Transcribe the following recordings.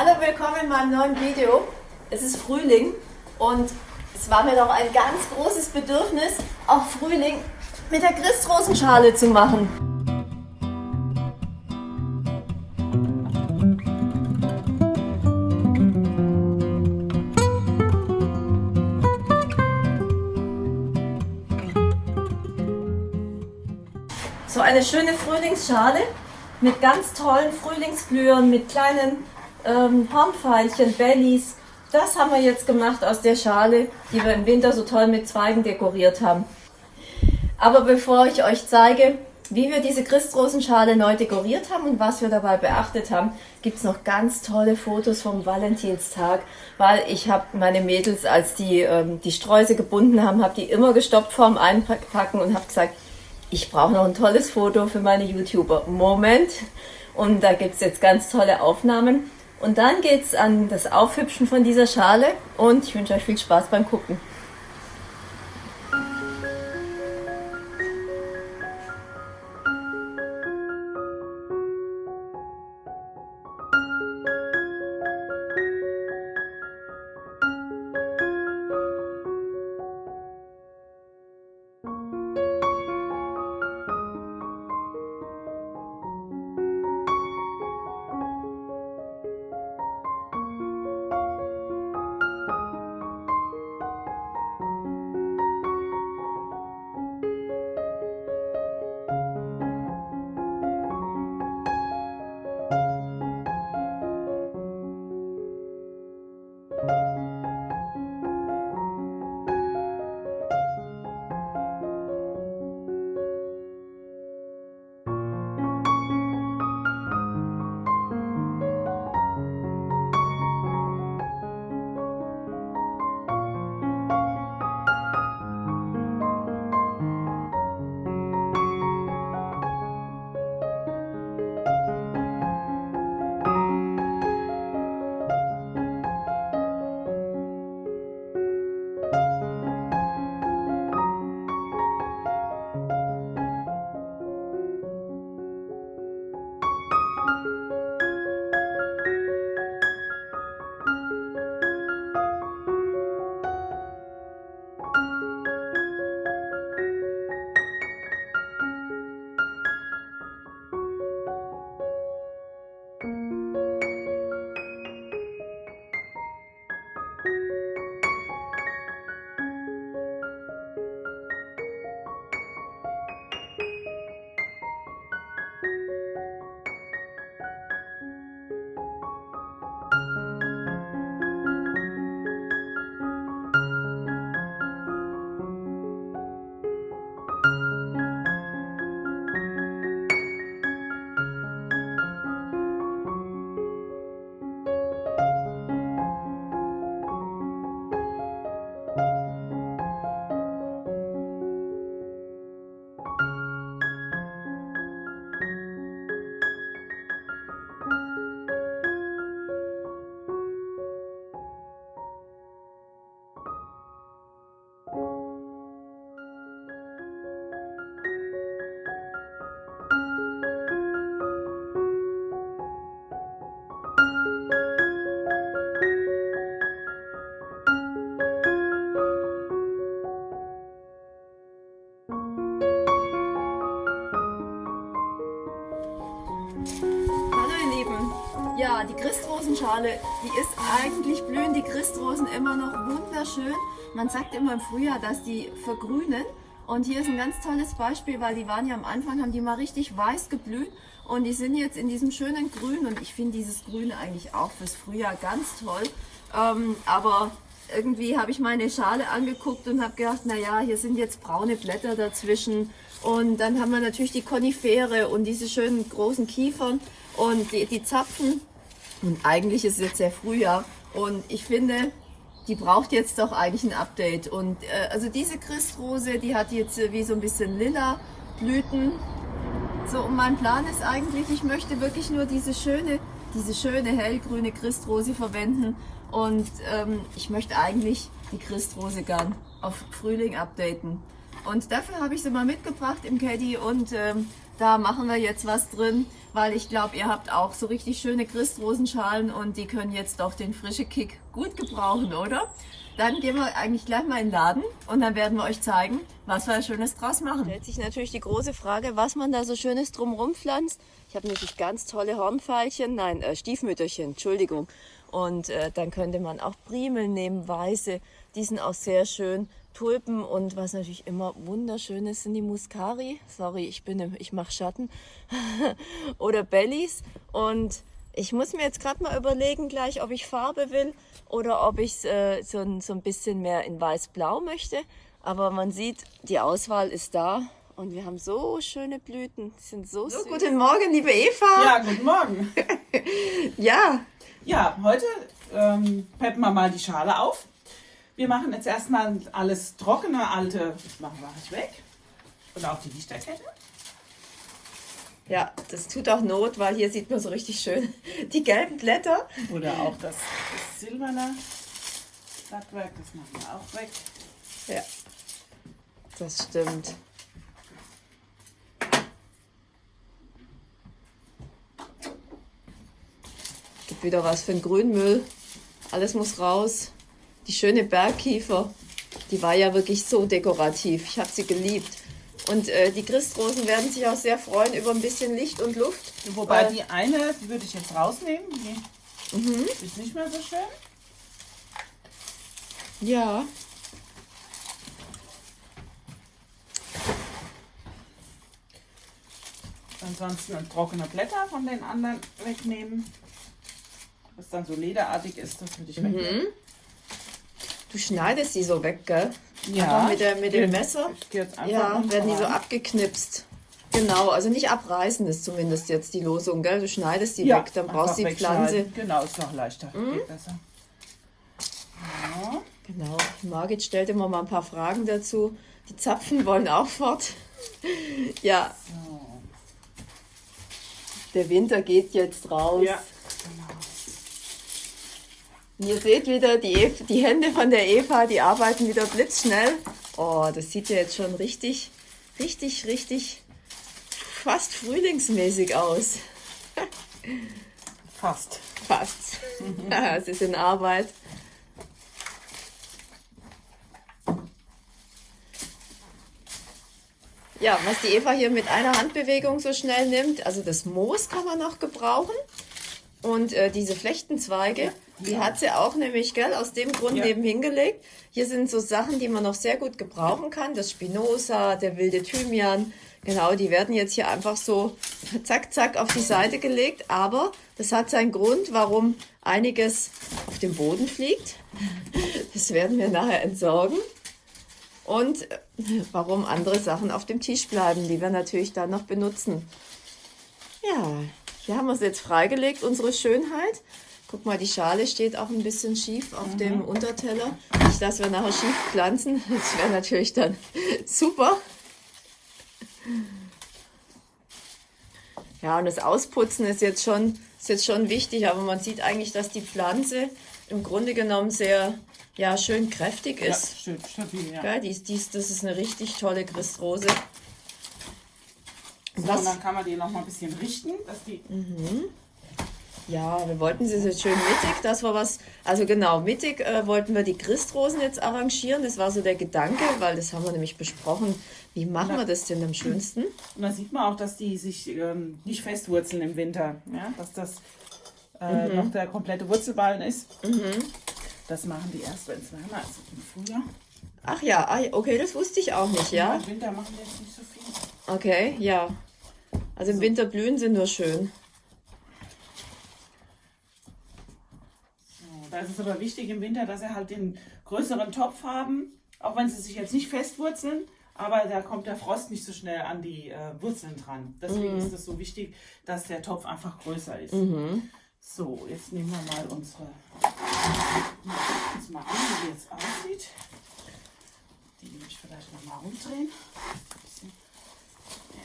Hallo, willkommen in meinem neuen Video. Es ist Frühling und es war mir doch ein ganz großes Bedürfnis, auch Frühling mit der Christrosenschale zu machen. So eine schöne Frühlingsschale mit ganz tollen Frühlingsblühern, mit kleinen ähm, Hornfeilchen, Bellies. Das haben wir jetzt gemacht aus der Schale, die wir im Winter so toll mit Zweigen dekoriert haben. Aber bevor ich euch zeige, wie wir diese Christrosenschale neu dekoriert haben und was wir dabei beachtet haben, gibt es noch ganz tolle Fotos vom Valentinstag, weil ich habe meine Mädels, als die ähm, die Sträuße gebunden haben, habe die immer gestoppt vorm Einpacken und habe gesagt, ich brauche noch ein tolles Foto für meine YouTuber. Moment. Und da gibt es jetzt ganz tolle Aufnahmen. Und dann geht es an das Aufhübschen von dieser Schale und ich wünsche euch viel Spaß beim Gucken. Ja, die Christrosenschale, die ist eigentlich blühen die Christrosen immer noch wunderschön. Man sagt immer im Frühjahr, dass die vergrünen. Und hier ist ein ganz tolles Beispiel, weil die waren ja am Anfang, haben die mal richtig weiß geblüht und die sind jetzt in diesem schönen Grün und ich finde dieses Grün eigentlich auch fürs Frühjahr ganz toll. Ähm, aber irgendwie habe ich meine Schale angeguckt und habe gedacht, naja, hier sind jetzt braune Blätter dazwischen und dann haben wir natürlich die Konifere und diese schönen großen Kiefern und die, die Zapfen. Und eigentlich ist es jetzt sehr Frühjahr. Und ich finde, die braucht jetzt doch eigentlich ein Update. Und äh, also diese Christrose, die hat jetzt äh, wie so ein bisschen lila Blüten. So, und mein Plan ist eigentlich, ich möchte wirklich nur diese schöne, diese schöne hellgrüne Christrose verwenden. Und ähm, ich möchte eigentlich die Christrose gern auf Frühling updaten. Und dafür habe ich sie mal mitgebracht im Caddy und ähm, Da machen wir jetzt was drin, weil ich glaube, ihr habt auch so richtig schöne Christrosenschalen und die können jetzt doch den frische Kick gut gebrauchen, oder? Dann gehen wir eigentlich gleich mal in den Laden und dann werden wir euch zeigen, was wir Schönes draus machen. Stellt sich natürlich die große Frage, was man da so Schönes drumherum pflanzt. Ich habe natürlich ganz tolle Hornfeilchen, nein, äh, Stiefmütterchen, Entschuldigung. Und äh, dann könnte man auch Primeln nehmen, weiße, die sind auch sehr schön. Tulpen und was natürlich immer wunderschön ist, sind die Muscari. Sorry, ich bin im, ich mache Schatten. oder Bellies. Und ich muss mir jetzt gerade mal überlegen gleich, ob ich Farbe will oder ob ich äh, so, ein, so ein bisschen mehr in weiß-blau möchte. Aber man sieht, die Auswahl ist da und wir haben so schöne Blüten. Die sind so, so süß. Guten Morgen, liebe Eva. Ja, guten Morgen. ja. Ja, heute ähm, peppen wir mal die Schale auf. Wir machen jetzt erstmal alles trockene, alte, machen wir ich weg. Und auch die Lichterkette. Ja, das tut auch Not, weil hier sieht man so richtig schön die gelben Blätter. Oder auch das, das silberne Blattwerk, das machen wir auch weg. Ja, das stimmt. Gibt wieder was für den Grünmüll. Alles muss raus. Die schöne Bergkiefer, die war ja wirklich so dekorativ. Ich habe sie geliebt. Und äh, die Christrosen werden sich auch sehr freuen über ein bisschen Licht und Luft. Wobei äh, die eine, die würde ich jetzt rausnehmen. Die mhm. ist nicht mehr so schön. Ja. Ansonsten trockene Blätter von den anderen wegnehmen. Was dann so lederartig ist, das würde ich mhm. wegnehmen. Du schneidest die so weg, gell? Ja. mit, der, mit dem Messer. ja, werden die so abgeknipst. Genau, also nicht abreißen ist zumindest jetzt die Losung, gell? Du schneidest die ja, weg, dann brauchst du die Pflanze. Genau, ist noch leichter. Mhm. Geht besser. Ja. Genau. Margit stellte immer mal ein paar Fragen dazu. Die Zapfen wollen auch fort. ja. So. Der Winter geht jetzt raus. Ja. Ihr seht wieder die, Eva, die Hände von der Eva, die arbeiten wieder blitzschnell. Oh, das sieht ja jetzt schon richtig, richtig, richtig fast frühlingsmäßig aus. Fast. Fast. ja, es ist in Arbeit. Ja, was die Eva hier mit einer Handbewegung so schnell nimmt, also das Moos kann man noch gebrauchen. Und äh, diese Flechtenzweige, ja. Die hat sie auch nämlich, gell, aus dem Grund ja. neben hingelegt. Hier sind so Sachen, die man noch sehr gut gebrauchen kann. Das Spinoza, der wilde Thymian, genau, die werden jetzt hier einfach so zack, zack auf die Seite gelegt. Aber das hat seinen Grund, warum einiges auf dem Boden fliegt. Das werden wir nachher entsorgen. Und äh, warum andere Sachen auf dem Tisch bleiben, die wir natürlich dann noch benutzen. Ja, hier haben wir es jetzt freigelegt, unsere Schönheit. Guck mal, die Schale steht auch ein bisschen schief auf mhm. dem Unterteller. Nicht, dass wir nachher schief pflanzen. Das wäre natürlich dann super. Ja, und das Ausputzen ist jetzt, schon, ist jetzt schon wichtig, aber man sieht eigentlich, dass die Pflanze im Grunde genommen sehr ja, schön kräftig ist. Ja, schön stabil, ja. ja dies, dies, das ist eine richtig tolle Christrose. So, und dann kann man die noch mal ein bisschen richten, dass die... Mhm. Ja, wir wollten sie so schön mittig, das war was, also genau, mittig äh, wollten wir die Christrosen jetzt arrangieren, das war so der Gedanke, weil das haben wir nämlich besprochen, wie machen da, wir das denn am schönsten? Und da sieht man auch, dass die sich ähm, nicht festwurzeln im Winter, ja, dass das äh, mhm. noch der komplette Wurzelballen ist. Mhm. Das machen die erst, wenn es wärmer ist, im Frühjahr. Ach ja, ah, okay, das wusste ich auch nicht, ja? ja Im Winter machen die jetzt nicht so viel. Okay, ja. Also im Winter blühen sie nur schön. Da ist es aber wichtig im Winter, dass sie halt den größeren Topf haben, auch wenn sie sich jetzt nicht festwurzeln, aber da kommt der Frost nicht so schnell an die äh, Wurzeln dran. Deswegen mhm. ist es so wichtig, dass der Topf einfach größer ist. Mhm. So, jetzt nehmen wir mal unsere, uns mal an, wie die jetzt aussieht. Die nehme ich vielleicht noch mal rumdrehen.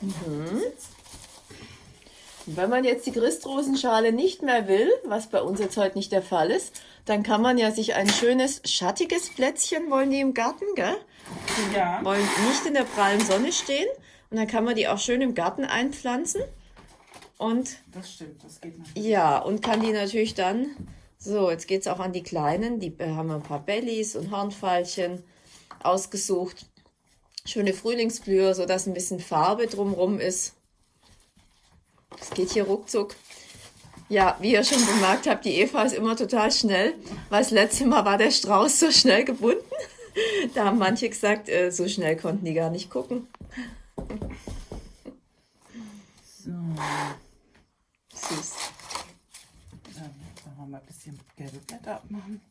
Mhm. Wenn man jetzt die Christrosenschale nicht mehr will, was bei uns jetzt heute nicht der Fall ist, dann kann man ja sich ein schönes schattiges Plätzchen, wollen die im Garten, gell? Ja. Wollen nicht in der prallen Sonne stehen. Und dann kann man die auch schön im Garten einpflanzen. Und Das stimmt, das geht natürlich. ja, und kann die natürlich dann, so, jetzt geht es auch an die Kleinen, die äh, haben ein paar Bellies und Hornfeilchen ausgesucht. Schöne Frühlingsblüher, sodass ein bisschen Farbe drumrum ist. Das geht hier ruckzuck. Ja, wie ihr schon bemerkt habt, die Eva ist immer total schnell, weil das letzte Mal war der Strauß so schnell gebunden. Da haben manche gesagt, äh, so schnell konnten die gar nicht gucken. So, Süß. dann wollen wir mal ein bisschen gelbe Blätter abmachen.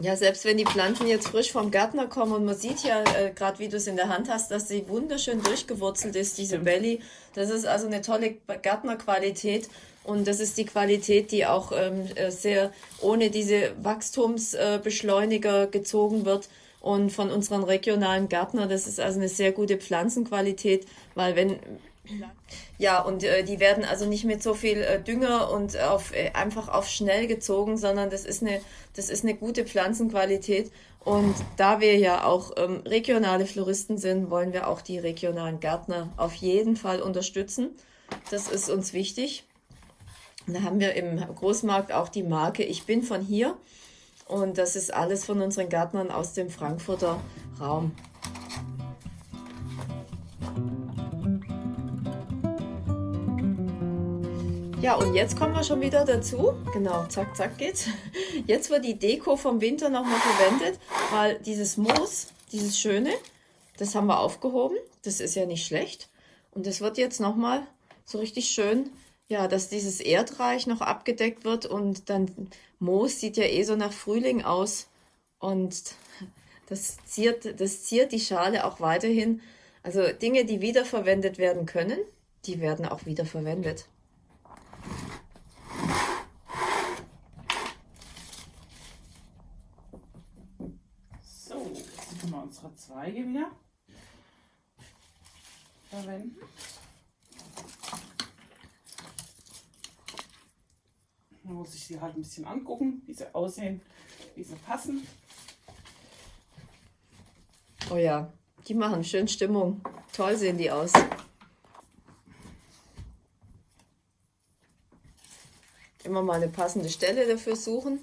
Ja, selbst wenn die Pflanzen jetzt frisch vom Gärtner kommen und man sieht ja, äh, gerade wie du es in der Hand hast, dass sie wunderschön durchgewurzelt ist, diese Belly. Das ist also eine tolle Gärtnerqualität und das ist die Qualität, die auch ähm, äh, sehr ohne diese Wachstumsbeschleuniger gezogen wird und von unseren regionalen Gärtnern. Das ist also eine sehr gute Pflanzenqualität, weil wenn ja, und äh, die werden also nicht mit so viel äh, Dünger und auf, äh, einfach auf schnell gezogen, sondern das ist eine, das ist eine gute Pflanzenqualität. Und da wir ja auch ähm, regionale Floristen sind, wollen wir auch die regionalen Gärtner auf jeden Fall unterstützen. Das ist uns wichtig. Da haben wir im Großmarkt auch die Marke Ich bin von hier. Und das ist alles von unseren Gärtnern aus dem Frankfurter Raum. Ja, und jetzt kommen wir schon wieder dazu. Genau, zack, zack geht's. Jetzt wird die Deko vom Winter nochmal verwendet, weil dieses Moos, dieses schöne, das haben wir aufgehoben. Das ist ja nicht schlecht. Und das wird jetzt nochmal so richtig schön, ja, dass dieses Erdreich noch abgedeckt wird und dann Moos sieht ja eh so nach Frühling aus. Und das ziert, das ziert die Schale auch weiterhin. Also Dinge, die wiederverwendet werden können, die werden auch wiederverwendet. So, jetzt können wir unsere Zweige wieder verwenden. Man muss sich sie halt ein bisschen angucken, wie sie aussehen, wie sie passen. Oh ja, die machen schön Stimmung. Toll sehen die aus. Immer mal eine passende Stelle dafür suchen.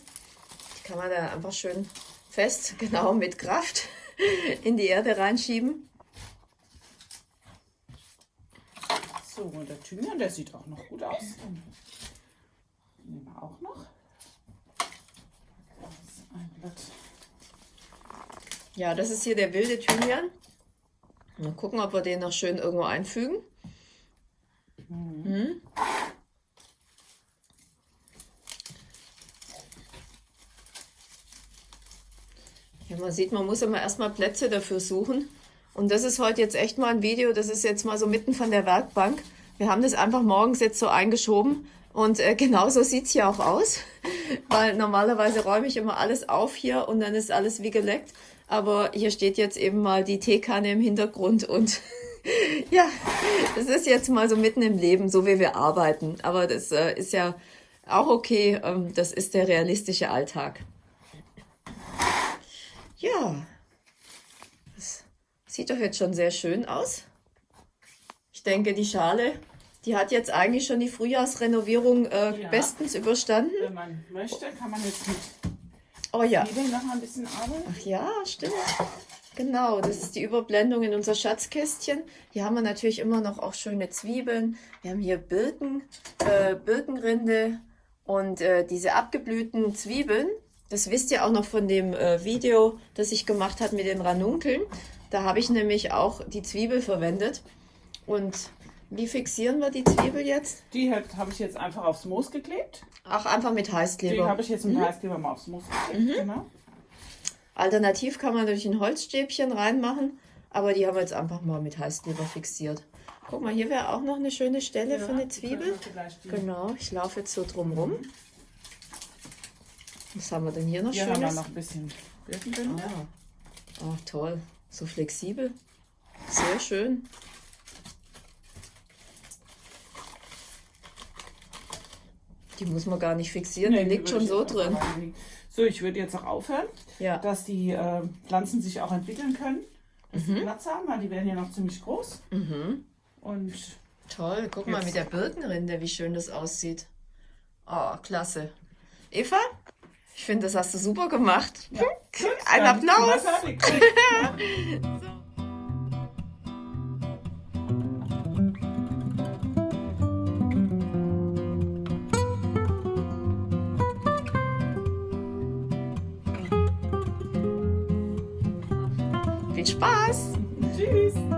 Die kann man da einfach schön fest, genau mit Kraft in die Erde reinschieben. So, und der Thymian, der sieht auch noch gut aus. Nehmen wir auch noch. Ja, das ist hier der wilde Thymian. Mal gucken, ob wir den noch schön irgendwo einfügen. Mhm. Ja, man sieht, man muss immer erstmal Plätze dafür suchen. Und das ist heute jetzt echt mal ein Video, das ist jetzt mal so mitten von der Werkbank. Wir haben das einfach morgens jetzt so eingeschoben und äh, genauso sieht es hier auch aus, weil normalerweise räume ich immer alles auf hier und dann ist alles wie geleckt. Aber hier steht jetzt eben mal die Teekanne im Hintergrund und ja, das ist jetzt mal so mitten im Leben, so wie wir arbeiten. Aber das äh, ist ja auch okay, ähm, das ist der realistische Alltag. Ja, das sieht doch jetzt schon sehr schön aus. Ich denke, die Schale, die hat jetzt eigentlich schon die Frühjahrsrenovierung äh, Ja. bestens überstanden. Wenn man möchte, kann man jetzt mit Oh ja. Zwiebeln noch mal ein bisschen arbeiten. Ach ja, stimmt. Genau, das ist die Überblendung in unser Schatzkästchen. Hier haben wir natürlich immer noch auch schöne Zwiebeln. Wir haben hier Birken, äh, Birkenrinde und äh, diese abgeblühten Zwiebeln. Das wisst ihr auch noch von dem äh, Video, das ich gemacht habe mit den Ranunkeln. Da habe ich nämlich auch die Zwiebel verwendet. Und wie fixieren wir die Zwiebel jetzt? Die habe ich jetzt einfach aufs Moos geklebt. Auch einfach mit Die Heißkleber. habe ich jetzt mit Heißkleber mal aufs Moos geklebt. Genau. Alternativ kann man natürlich ein Holzstäbchen reinmachen, aber die haben wir jetzt einfach mal mit Heißkleber fixiert. Guck mal, hier wäre auch noch eine schöne Stelle für eine Zwiebel. Die, Genau, ich laufe jetzt so drum rum. Was haben wir denn hier noch hier Schönes? Hier haben wir noch ein bisschen Birkenbinde. Ah. Oh, toll. So flexibel. Sehr schön. Die muss man gar nicht fixieren, nee, die liegt schon so drin. So, ich würde jetzt auch aufhören, ja. dass die äh, Pflanzen sich auch entwickeln können, dass mhm. Platz haben, weil die werden ja noch ziemlich groß. Mhm. Und Toll, guck mal mit der Birkenrinde, wie schön das aussieht. Oh, klasse. Eva, ich finde, das hast du super gemacht. Ja. Ein Applaus. Viel Spaß. Tschüss.